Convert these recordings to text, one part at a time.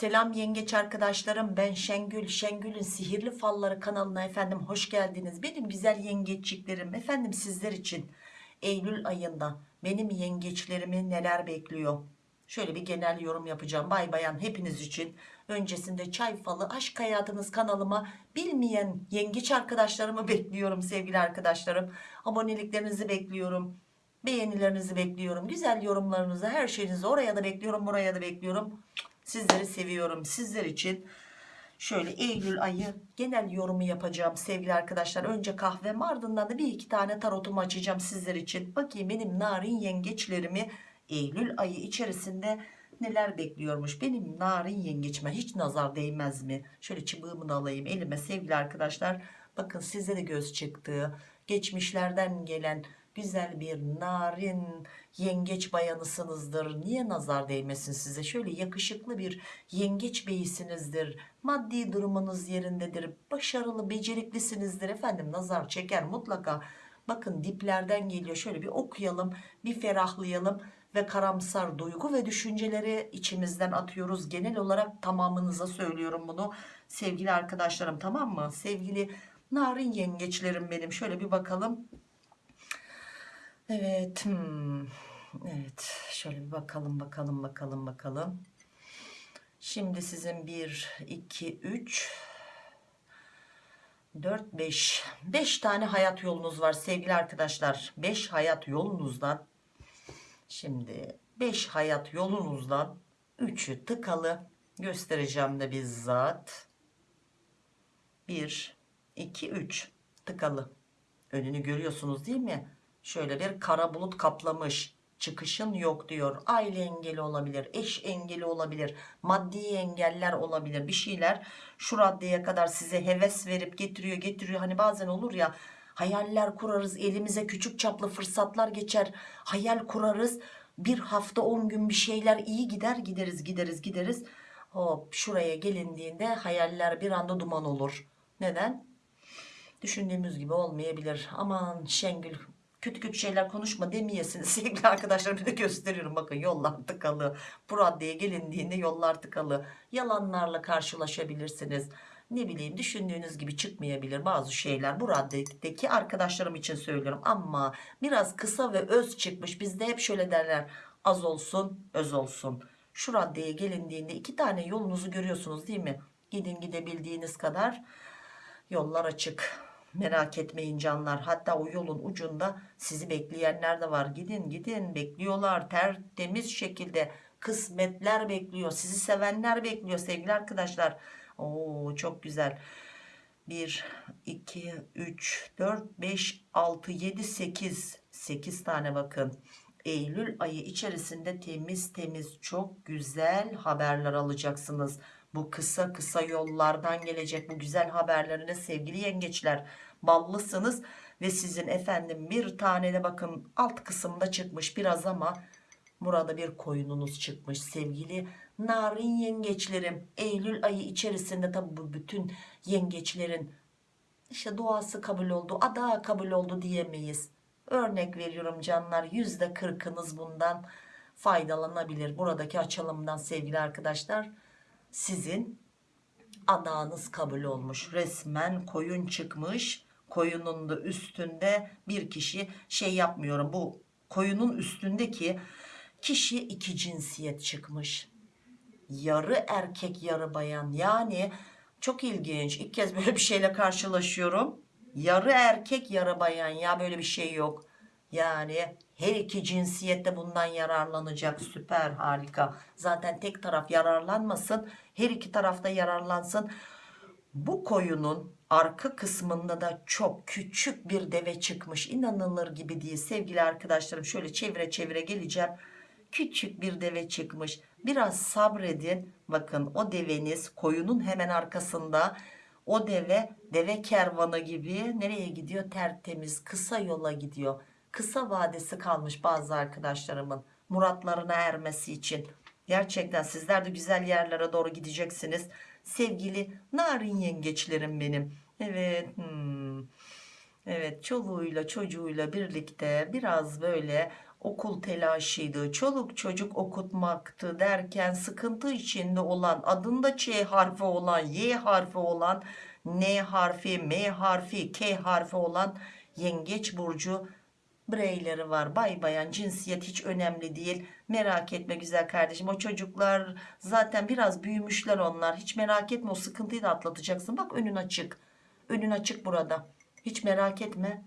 Selam yengeç arkadaşlarım. Ben Şengül Şengül'ün sihirli falları kanalına efendim hoş geldiniz. Benim güzel yengeçliklerim efendim sizler için. Eylül ayında benim yengeçlerimi neler bekliyor? Şöyle bir genel yorum yapacağım. Bay bayan hepiniz için. Öncesinde çay falı aşk hayatınız kanalıma bilmeyen yengeç arkadaşlarımı bekliyorum sevgili arkadaşlarım. Aboneliklerinizi bekliyorum. Beğenilerinizi bekliyorum. Güzel yorumlarınızı her şeyinizi oraya da bekliyorum buraya da bekliyorum Sizleri seviyorum. Sizler için şöyle Eylül ayı genel yorumu yapacağım sevgili arkadaşlar. Önce kahvem ardından da bir iki tane tarotumu açacağım sizler için. Bakayım benim narin yengeçlerimi Eylül ayı içerisinde neler bekliyormuş. Benim narin yengeçime hiç nazar değmez mi? Şöyle çubuğumu da alayım elime sevgili arkadaşlar. Bakın size de göz çıktı. Geçmişlerden gelen güzel bir narin yengeç bayanısınızdır. Niye nazar değmesin size? Şöyle yakışıklı bir yengeç beyisinizdir. Maddi durumunuz yerindedir. Başarılı, beceriklisinizdir. Efendim nazar çeker mutlaka. Bakın diplerden geliyor. Şöyle bir okuyalım, bir ferahlayalım ve karamsar duygu ve düşünceleri içimizden atıyoruz. Genel olarak tamamınıza söylüyorum bunu. Sevgili arkadaşlarım tamam mı? Sevgili narin yengeçlerim benim. Şöyle bir bakalım. Evet. hmm, Evet. Şöyle bir bakalım bakalım bakalım bakalım. Şimdi sizin 1 2 3 4 5 5 tane hayat yolunuz var sevgili arkadaşlar. 5 hayat yolunuzdan şimdi 5 hayat yolunuzdan 3'ü tıkalı göstereceğim de bizzat. 1 2 3 tıkalı. Önünü görüyorsunuz değil mi? Şöyle bir kara bulut kaplamış. Çıkışın yok diyor. Aile engeli olabilir, eş engeli olabilir, maddi engeller olabilir. Bir şeyler şu raddeye kadar size heves verip getiriyor, getiriyor. Hani bazen olur ya hayaller kurarız, elimize küçük çaplı fırsatlar geçer. Hayal kurarız. Bir hafta 10 gün bir şeyler iyi gider, gideriz, gideriz, gideriz. Hop şuraya gelindiğinde hayaller bir anda duman olur. Neden? Düşündüğümüz gibi olmayabilir. Aman Şengül kötü kötü şeyler konuşma demeyesiniz sevgili arkadaşlar bir de gösteriyorum. Bakın yollar tıkalı. Bu raddeye gelindiğinde yollar tıkalı. Yalanlarla karşılaşabilirsiniz. Ne bileyim düşündüğünüz gibi çıkmayabilir bazı şeyler. Bu raddedeki arkadaşlarım için söylüyorum. Ama biraz kısa ve öz çıkmış bizde hep şöyle derler. Az olsun öz olsun. Şu raddeye gelindiğinde iki tane yolunuzu görüyorsunuz değil mi? Gidin gidebildiğiniz kadar yollar açık merak etmeyin canlar. Hatta o yolun ucunda sizi bekleyenler de var. Gidin gidin. Bekliyorlar. Tertemiz şekilde kısmetler bekliyor. Sizi sevenler bekliyor sevgili arkadaşlar. Oo, çok güzel. 1 2 3 4 5 6 7 8 8 tane bakın Eylül ayı içerisinde temiz temiz çok güzel haberler alacaksınız. Bu kısa kısa yollardan gelecek bu güzel haberlerine sevgili yengeçler ballısınız. Ve sizin efendim bir tane de bakın alt kısımda çıkmış biraz ama burada bir koyununuz çıkmış sevgili narin yengeçlerim. Eylül ayı içerisinde tabi bu bütün yengeçlerin işte duası kabul oldu ada kabul oldu diyemeyiz örnek veriyorum canlar yüzde kırkınız bundan faydalanabilir. Buradaki açılımdan sevgili arkadaşlar sizin adağınız kabul olmuş. Resmen koyun çıkmış koyunun da üstünde bir kişi şey yapmıyorum. Bu koyunun üstündeki kişi iki cinsiyet çıkmış. Yarı erkek yarı bayan. Yani çok ilginç. İlk kez böyle bir şeyle karşılaşıyorum yarı erkek yarı bayan. Ya böyle bir şey yok. Yani her iki cinsiyette bundan yararlanacak. Süper harika. Zaten tek taraf yararlanmasın her iki tarafta yararlansın. Bu koyunun arka kısmında da çok küçük bir deve çıkmış. İnanılır gibi değil. Sevgili arkadaşlarım şöyle çevire çevire geleceğim. Küçük bir deve çıkmış. Biraz sabredin. Bakın o deveniz koyunun hemen arkasında o deve deve kervanı gibi nereye gidiyor? Tertemiz kısa yola gidiyor. Kısa vadesi kalmış bazı arkadaşlarımın muratlarına ermesi için. Gerçekten sizler de güzel yerlere doğru gideceksiniz. Sevgili narin yengeçlerim benim. Evet hmm. evet çoluğuyla çocuğuyla birlikte biraz böyle okul telaşıydı, çoluk çocuk okutmaktı derken sıkıntı içinde olan, adında Ç harfi olan, Y harfi olan, N harfi, M harfi, K harfi olan yengeç burcu bireyleri var. Bay bayan cinsiyet hiç önemli değil. Merak etme güzel kardeşim. O çocuklar zaten biraz büyümüşler onlar. Hiç merak etme o sıkıntıyı da atlatacaksın. Bak önün açık. Önün açık burada. Hiç merak etme.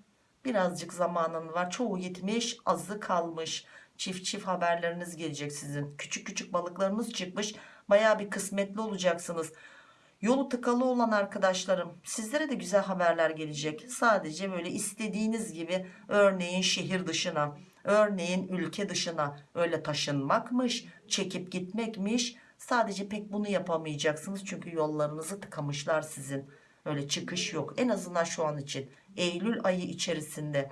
Birazcık zamanın var. Çoğu gitmiş, azı kalmış. Çift çift haberleriniz gelecek sizin. Küçük küçük balıklarınız çıkmış. Baya bir kısmetli olacaksınız. Yolu tıkalı olan arkadaşlarım sizlere de güzel haberler gelecek. Sadece böyle istediğiniz gibi örneğin şehir dışına, örneğin ülke dışına öyle taşınmakmış, çekip gitmekmiş. Sadece pek bunu yapamayacaksınız çünkü yollarınızı tıkamışlar sizin. Öyle çıkış yok en azından şu an için. Eylül ayı içerisinde.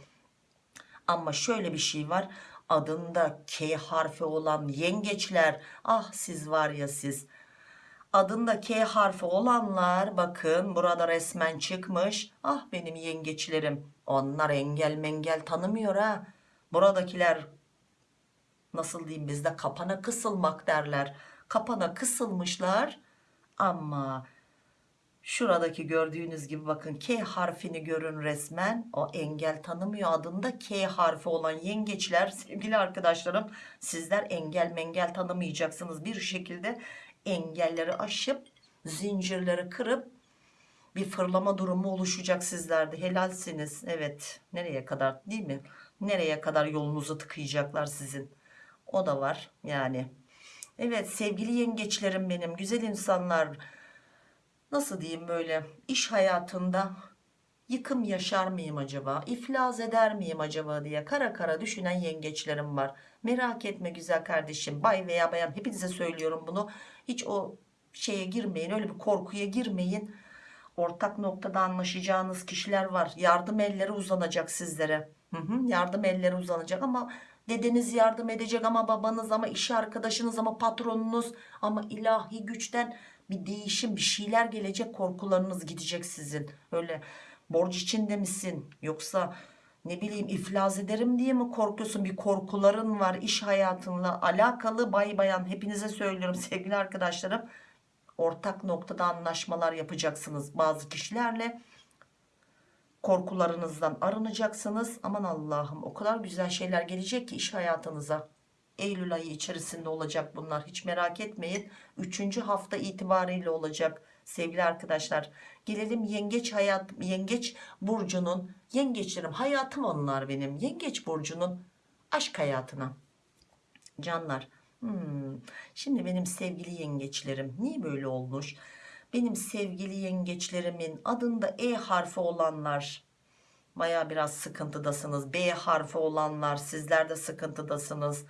Ama şöyle bir şey var. Adında K harfi olan yengeçler. Ah siz var ya siz adında K harfi olanlar bakın burada resmen çıkmış. Ah benim yengeçlerim. Onlar engel mengel tanımıyor ha. Buradakiler nasıl diyeyim bizde kapana kısılmak derler. Kapana kısılmışlar ama şuradaki gördüğünüz gibi bakın K harfini görün resmen. O engel tanımıyor adında K harfi olan yengeçler sevgili arkadaşlarım sizler engel mengel tanımayacaksınız. Bir şekilde engelleri aşıp zincirleri kırıp bir fırlama durumu oluşacak sizlerde. Helalsiniz. Evet. Nereye kadar değil mi? Nereye kadar yolunuzu tıkayacaklar sizin? O da var yani. Evet sevgili yengeçlerim benim güzel insanlar nasıl diyeyim böyle iş hayatında yıkım yaşar mıyım acaba iflas eder miyim acaba diye kara kara düşünen yengeçlerim var. Merak etme güzel kardeşim bay veya bayan hepinize söylüyorum bunu. Hiç o şeye girmeyin öyle bir korkuya girmeyin. Ortak noktada anlaşacağınız kişiler var. Yardım elleri uzanacak sizlere. Yardım elleri uzanacak ama dedeniz yardım edecek ama babanız ama iş arkadaşınız ama patronunuz ama ilahi güçten bir değişim bir şeyler gelecek korkularınız gidecek sizin. Öyle borç içinde misin? Yoksa ne bileyim iflas ederim diye mi korkuyorsun? Bir korkuların var iş hayatınla alakalı. Bay bayan hepinize söylüyorum sevgili arkadaşlarım. Ortak noktada anlaşmalar yapacaksınız bazı kişilerle korkularınızdan arınacaksınız. Aman Allah'ım o kadar güzel şeyler gelecek ki iş hayatınıza. Eylül ayı içerisinde olacak bunlar. Hiç merak etmeyin. 3. hafta itibariyle olacak sevgili arkadaşlar. Gelelim yengeç hayat yengeç burcunun yengeçlerim hayatım onlar benim. Yengeç burcunun aşk hayatına. Canlar hmm, şimdi benim sevgili yengeçlerim niye böyle olmuş benim sevgili yengeçlerimin adında E harfi olanlar baya biraz sıkıntıdasınız B harfi olanlar sizler de sıkıntıdasınız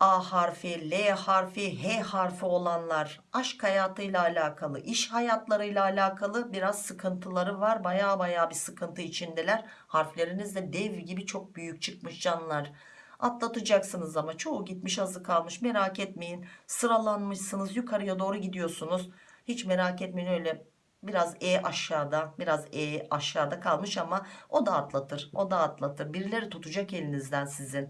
A harfi, L harfi, H harfi olanlar aşk hayatıyla alakalı, iş hayatlarıyla alakalı biraz sıkıntıları var. Baya baya bir sıkıntı içindeler. Harfleriniz de dev gibi çok büyük çıkmış canlar. Atlatacaksınız ama çoğu gitmiş azı kalmış merak etmeyin. Sıralanmışsınız yukarıya doğru gidiyorsunuz. Hiç merak etmeyin öyle biraz E aşağıda biraz E aşağıda kalmış ama o da atlatır. O da atlatır. Birileri tutacak elinizden sizin.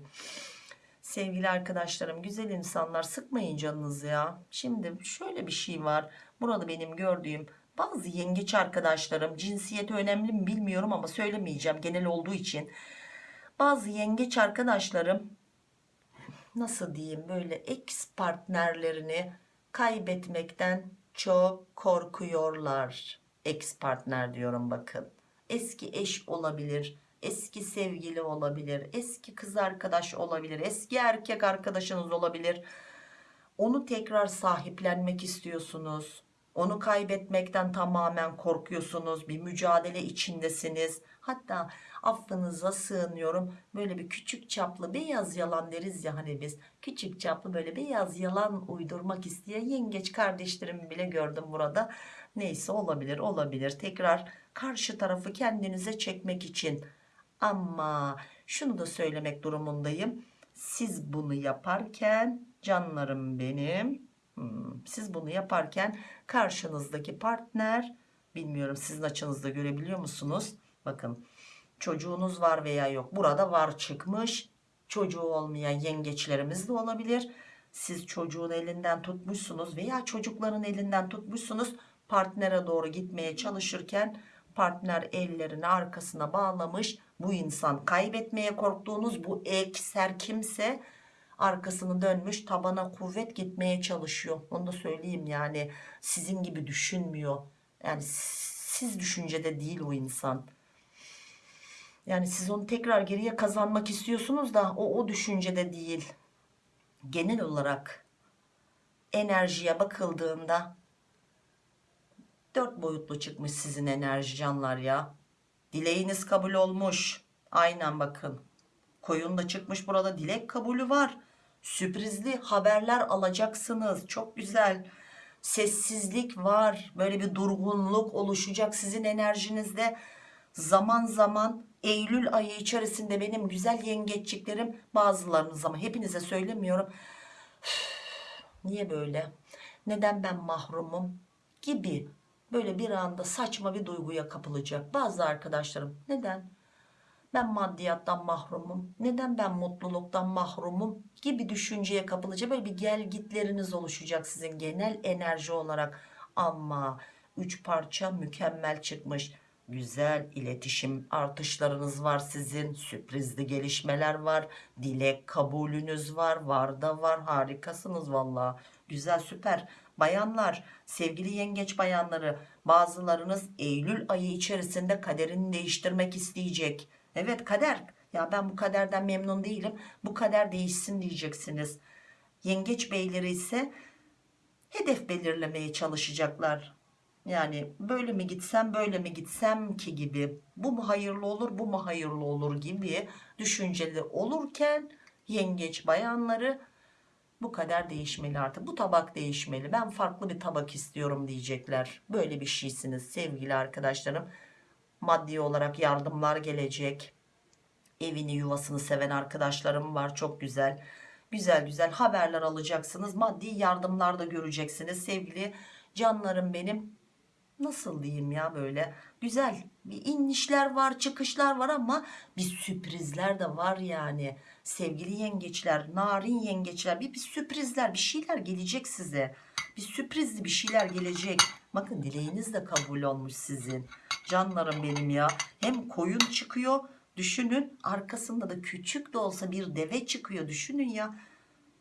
Sevgili arkadaşlarım güzel insanlar sıkmayın canınızı ya. Şimdi şöyle bir şey var. Burada benim gördüğüm bazı yengeç arkadaşlarım cinsiyeti önemli mi bilmiyorum ama söylemeyeceğim genel olduğu için. Bazı yengeç arkadaşlarım nasıl diyeyim böyle ex partnerlerini kaybetmekten çok korkuyorlar. Ex partner diyorum bakın. Eski eş olabilir eski sevgili olabilir eski kız arkadaş olabilir eski erkek arkadaşınız olabilir onu tekrar sahiplenmek istiyorsunuz onu kaybetmekten tamamen korkuyorsunuz bir mücadele içindesiniz hatta affınıza sığınıyorum. Böyle bir küçük çaplı beyaz yalan deriz ya hani biz. Küçük çaplı böyle beyaz yalan uydurmak isteyen yengeç kardeşlerimi bile gördüm burada. Neyse olabilir olabilir. Tekrar karşı tarafı kendinize çekmek için. Ama şunu da söylemek durumundayım. Siz bunu yaparken canlarım benim hmm, siz bunu yaparken karşınızdaki partner bilmiyorum sizin açınızda görebiliyor musunuz? Bakın çocuğunuz var veya yok. Burada var çıkmış çocuğu olmayan yengeçlerimiz de olabilir. Siz çocuğun elinden tutmuşsunuz veya çocukların elinden tutmuşsunuz. Partnere doğru gitmeye çalışırken partner ellerini arkasına bağlamış. Bu insan kaybetmeye korktuğunuz bu ekser kimse arkasını dönmüş tabana kuvvet gitmeye çalışıyor. Onu da söyleyeyim yani sizin gibi düşünmüyor. Yani siz düşüncede değil o insan. Yani siz onu tekrar geriye kazanmak istiyorsunuz da o o düşüncede değil. Genel olarak enerjiye bakıldığında dört boyutlu çıkmış sizin enerji canlar ya. Dileğiniz kabul olmuş. Aynen bakın. Koyun da çıkmış burada dilek kabulü var. Sürprizli haberler alacaksınız. Çok güzel. Sessizlik var. Böyle bir durgunluk oluşacak sizin enerjinizde. Zaman zaman Eylül ayı içerisinde benim güzel yengeçliklerim bazılarınız ama hepinize söylemiyorum. Niye böyle? Neden ben mahrumum? Gibi böyle bir anda saçma bir duyguya kapılacak. Bazı arkadaşlarım neden? Ben maddiyattan mahrumum. Neden ben mutluluktan mahrumum? Gibi düşünceye kapılacak. Böyle bir gel gitleriniz oluşacak sizin genel enerji olarak. Ama üç parça mükemmel çıkmış. Güzel iletişim artışlarınız var sizin. Sürprizli gelişmeler var. Dilek kabulünüz var. Var da var. Harikasınız valla. Güzel süper. Bayanlar, sevgili yengeç bayanları bazılarınız Eylül ayı içerisinde kaderini değiştirmek isteyecek. Evet kader. Ya ben bu kaderden memnun değilim. Bu kader değişsin diyeceksiniz. Yengeç beyleri ise hedef belirlemeye çalışacaklar. Yani böyle mi gitsem böyle mi gitsem ki gibi. Bu mu hayırlı olur bu mu hayırlı olur gibi düşünceli olurken yengeç bayanları bu kadar değişmeli artık. Bu tabak değişmeli. Ben farklı bir tabak istiyorum diyecekler. Böyle bir şeysiniz sevgili arkadaşlarım. Maddi olarak yardımlar gelecek. Evini yuvasını seven arkadaşlarım var. Çok güzel. Güzel güzel haberler alacaksınız. Maddi yardımlar da göreceksiniz sevgili canlarım benim. Nasıl diyeyim ya böyle? Güzel. Bir inişler var çıkışlar var ama bir sürprizler de var yani. Sevgili yengeçler narin yengeçler bir, bir sürprizler bir şeyler gelecek size. Bir sürprizli bir şeyler gelecek. Bakın dileğiniz de kabul olmuş sizin. Canlarım benim ya. Hem koyun çıkıyor düşünün. Arkasında da küçük de olsa bir deve çıkıyor düşünün ya.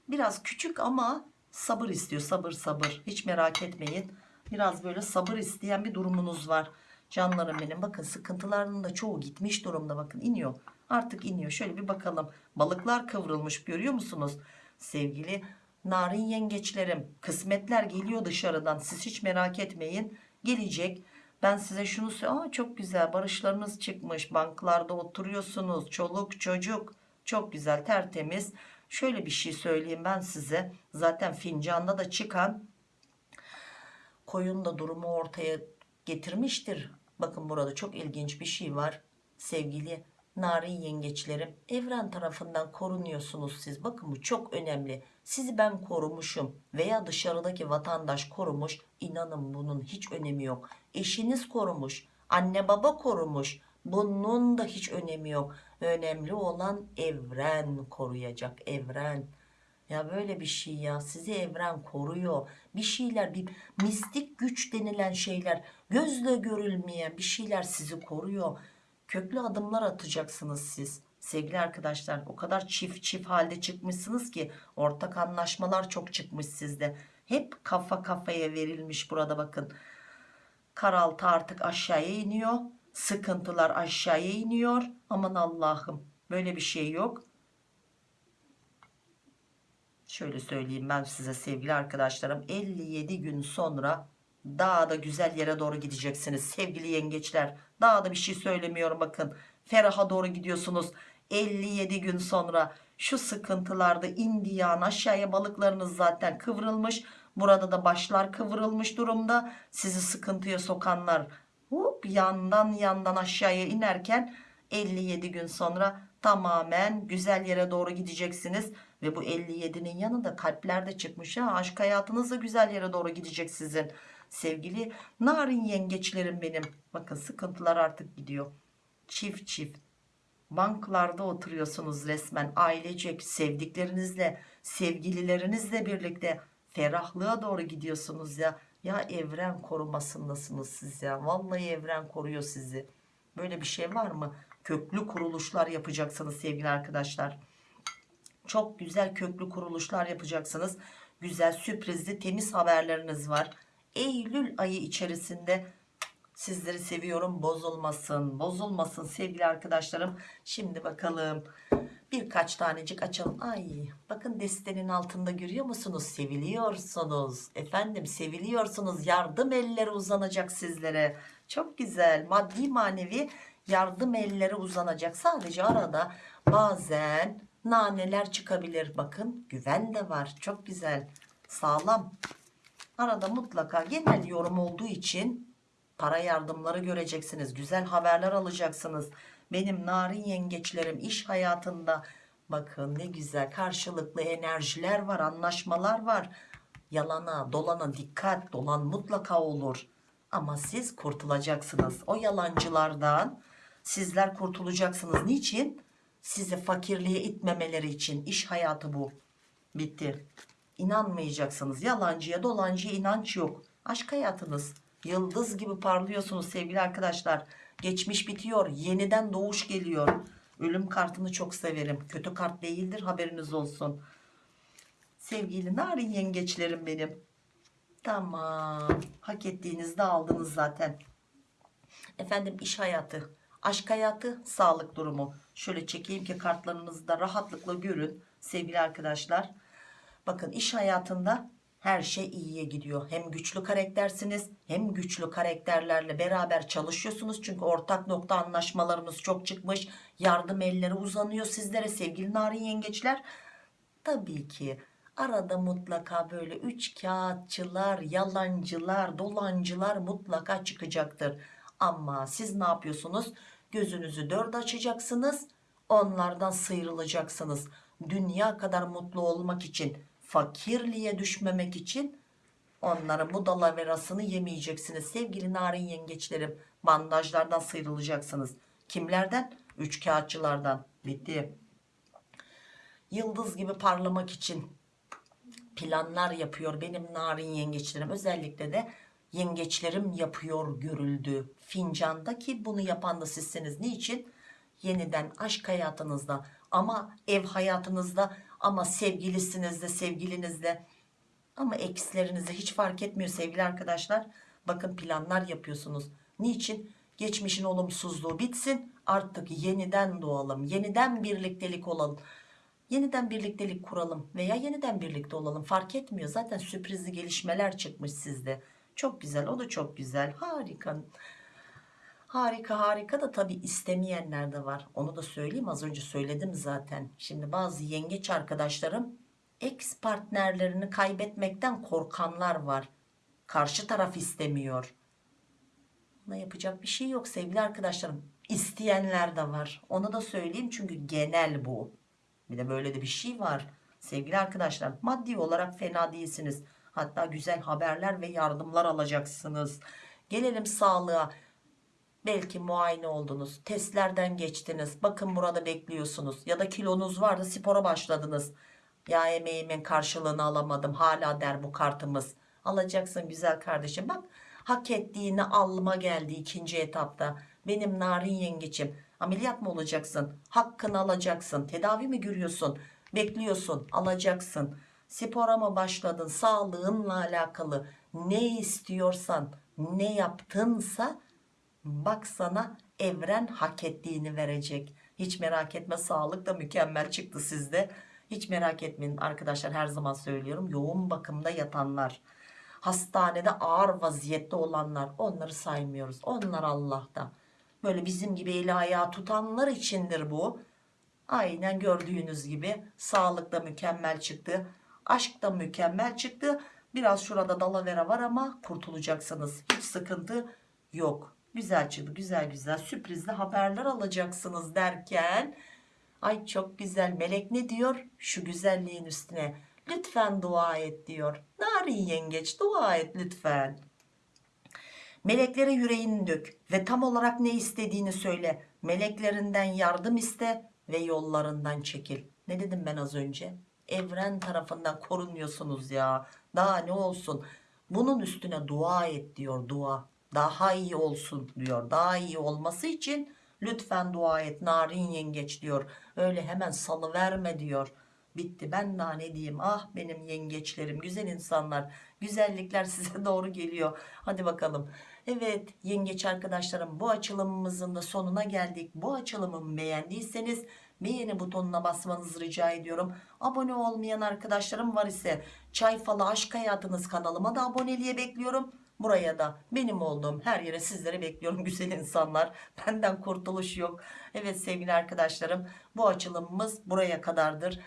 Biraz küçük ama sabır istiyor sabır sabır. Hiç merak etmeyin biraz böyle sabır isteyen bir durumunuz var. Canlarım benim bakın sıkıntılarının da çoğu gitmiş durumda. Bakın iniyor artık iniyor. Şöyle bir bakalım. Balıklar kıvrılmış görüyor musunuz? Sevgili narin yengeçlerim kısmetler geliyor dışarıdan. Siz hiç merak etmeyin gelecek. Ben size şunu söyleyeyim çok güzel barışlarınız çıkmış. Banklarda oturuyorsunuz çoluk çocuk. Çok güzel tertemiz. Şöyle bir şey söyleyeyim ben size. Zaten fincanda da çıkan koyun da durumu ortaya getirmiştir. Bakın burada çok ilginç bir şey var. Sevgili narin yengeçlerim evren tarafından korunuyorsunuz siz. Bakın bu çok önemli. Sizi ben korumuşum veya dışarıdaki vatandaş korumuş inanın bunun hiç önemi yok. Eşiniz korumuş anne baba korumuş bunun da hiç önemi yok. Önemli olan evren koruyacak evren ya böyle bir şey ya. Sizi evren koruyor. Bir şeyler bir mistik güç denilen şeyler gözle görülmeyen bir şeyler sizi koruyor. Köklü adımlar atacaksınız siz. Sevgili arkadaşlar o kadar çift çift halde çıkmışsınız ki ortak anlaşmalar çok çıkmış sizde. Hep kafa kafaya verilmiş burada bakın. Karaltı artık aşağıya iniyor. Sıkıntılar aşağıya iniyor. Aman Allah'ım böyle bir şey yok şöyle söyleyeyim ben size sevgili arkadaşlarım 57 gün sonra daha da güzel yere doğru gideceksiniz sevgili yengeçler. Daha da bir şey söylemiyorum bakın feraha doğru gidiyorsunuz. 57 gün sonra şu sıkıntılarda indiyan aşağıya balıklarınız zaten kıvrılmış. Burada da başlar kıvrılmış durumda. Sizi sıkıntıya sokanlar hop yandan yandan aşağıya inerken 57 gün sonra tamamen güzel yere doğru gideceksiniz ve bu 57'nin yanında kalpler de çıkmış ha. Aşk hayatınız da güzel yere doğru gidecek sizin? Sevgili narin yengeçlerim benim. Bakın sıkıntılar artık gidiyor. Çift çift. Banklarda oturuyorsunuz resmen. Ailecek sevdiklerinizle sevgililerinizle birlikte ferahlığa doğru gidiyorsunuz ya. Ya evren korumasındasınız siz ya. Vallahi evren koruyor sizi. Böyle bir şey var mı? Köklü kuruluşlar yapacaksınız sevgili arkadaşlar çok güzel köklü kuruluşlar yapacaksınız. Güzel sürprizli temiz haberleriniz var. Eylül ayı içerisinde sizleri seviyorum. Bozulmasın bozulmasın sevgili arkadaşlarım. Şimdi bakalım. Birkaç tanecik açalım. Ay bakın destenin altında görüyor musunuz? Seviliyorsunuz. Efendim seviliyorsunuz. Yardım elleri uzanacak sizlere. Çok güzel. Maddi manevi yardım elleri uzanacak. Sadece arada bazen naneler çıkabilir. Bakın güven de var. Çok güzel. Sağlam. Arada mutlaka genel yorum olduğu için para yardımları göreceksiniz. Güzel haberler alacaksınız. Benim narin yengeçlerim iş hayatında. Bakın ne güzel karşılıklı enerjiler var anlaşmalar var. Yalana dolana dikkat. Dolan mutlaka olur. Ama siz kurtulacaksınız. O yalancılardan sizler kurtulacaksınız. Niçin sizi fakirliğe itmemeleri için iş hayatı bu. Bitti. İnanmayacaksınız. Yalancıya dolancıya inanç yok. Aşk hayatınız. Yıldız gibi parlıyorsunuz sevgili arkadaşlar. Geçmiş bitiyor. Yeniden doğuş geliyor. Ölüm kartını çok severim. Kötü kart değildir haberiniz olsun. Sevgili narin yengeçlerim benim. Tamam. Hak ettiğinizde aldınız zaten. Efendim iş hayatı aşk hayatı sağlık durumu. Şöyle çekeyim ki kartlarınızı da rahatlıkla görün sevgili arkadaşlar. Bakın iş hayatında her şey iyiye gidiyor. Hem güçlü karaktersiniz hem güçlü karakterlerle beraber çalışıyorsunuz. Çünkü ortak nokta anlaşmalarımız çok çıkmış. Yardım elleri uzanıyor sizlere sevgili narin yengeçler. Tabii ki arada mutlaka böyle üç kağıtçılar yalancılar dolancılar mutlaka çıkacaktır ama siz ne yapıyorsunuz? Gözünüzü dört açacaksınız onlardan sıyrılacaksınız. Dünya kadar mutlu olmak için fakirliğe düşmemek için onların bu dalaverasını yemeyeceksiniz. Sevgili narin yengeçlerim bandajlardan sıyrılacaksınız. Kimlerden? Üç kağıtçılardan. Bitti. Yıldız gibi parlamak için planlar yapıyor benim narin yengeçlerim. Özellikle de yengeçlerim yapıyor görüldü. Fincanda ki bunu yapan da sizsiniz. Niçin? Yeniden aşk hayatınızda ama ev hayatınızda ama sevgilisinizde sevgilinizde ama ekslerinizde hiç fark etmiyor sevgili arkadaşlar. Bakın planlar yapıyorsunuz. Niçin? Geçmişin olumsuzluğu bitsin artık yeniden doğalım yeniden birliktelik olalım. Yeniden birliktelik kuralım veya yeniden birlikte olalım fark etmiyor. Zaten sürprizli gelişmeler çıkmış sizde çok güzel o da çok güzel. Harika. Harika harika da tabi istemeyenler de var. Onu da söyleyeyim. Az önce söyledim zaten. Şimdi bazı yengeç arkadaşlarım ex partnerlerini kaybetmekten korkanlar var. Karşı taraf istemiyor. Buna yapacak bir şey yok sevgili arkadaşlarım. İsteyenler de var. Onu da söyleyeyim çünkü genel bu. Bir de böyle de bir şey var. Sevgili arkadaşlar maddi olarak fena değilsiniz hatta güzel haberler ve yardımlar alacaksınız. Gelelim sağlığa. Belki muayene oldunuz testlerden geçtiniz. Bakın burada bekliyorsunuz. Ya da kilonuz vardı spora başladınız. Ya emeğimin karşılığını alamadım. Hala der bu kartımız. Alacaksın güzel kardeşim. Bak hak ettiğini alma geldi ikinci etapta. Benim narin yengeçim ameliyat mı olacaksın? Hakkını alacaksın. Tedavi mi görüyorsun? Bekliyorsun. Alacaksın spora mı başladın? Sağlığınla alakalı ne istiyorsan ne yaptınsa bak sana evren hak ettiğini verecek. Hiç merak etme sağlık da mükemmel çıktı sizde. Hiç merak etmeyin. Arkadaşlar her zaman söylüyorum yoğun bakımda yatanlar hastanede ağır vaziyette olanlar onları saymıyoruz. Onlar Allah'ta böyle bizim gibi eli ayağı tutanlar içindir bu. Aynen gördüğünüz gibi sağlık da mükemmel çıktı aşk da mükemmel çıktı. Biraz şurada dalavera var ama kurtulacaksınız. Hiç sıkıntı yok. Güzel çıktı güzel güzel. Sürprizli haberler alacaksınız derken ay çok güzel melek ne diyor? Şu güzelliğin üstüne lütfen dua et diyor. Narin yengeç dua et lütfen. Meleklere yüreğini dök ve tam olarak ne istediğini söyle. Meleklerinden yardım iste ve yollarından çekil. Ne dedim ben az önce? Evren tarafından korunuyorsunuz ya. Daha ne olsun? Bunun üstüne dua et diyor dua. Daha iyi olsun diyor. Daha iyi olması için lütfen dua et narin yengeç diyor. Öyle hemen salıverme diyor. Bitti ben daha ne diyeyim ah benim yengeçlerim güzel insanlar güzellikler size doğru geliyor hadi bakalım evet yengeç arkadaşlarım bu açılımımızın da sonuna geldik. Bu açılımımı beğendiyseniz beğeni butonuna basmanızı rica ediyorum. Abone olmayan arkadaşlarım var ise çay falı aşk hayatınız kanalıma da aboneliğe bekliyorum. Buraya da benim olduğum her yere sizleri bekliyorum güzel insanlar. Benden kurtuluş yok. Evet sevgili arkadaşlarım bu açılımımız buraya kadardır.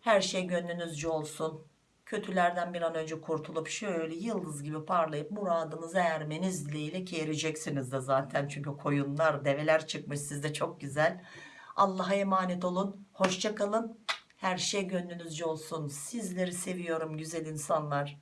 Her şey gönlünüzce olsun. Kötülerden bir an önce kurtulup şöyle yıldız gibi parlayıp muradınıza ermeniz dileğiyle ki ereceksiniz de zaten. Çünkü koyunlar, develer çıkmış sizde çok güzel. Allah'a emanet olun. Hoşça kalın. Her şey gönlünüzce olsun. Sizleri seviyorum güzel insanlar.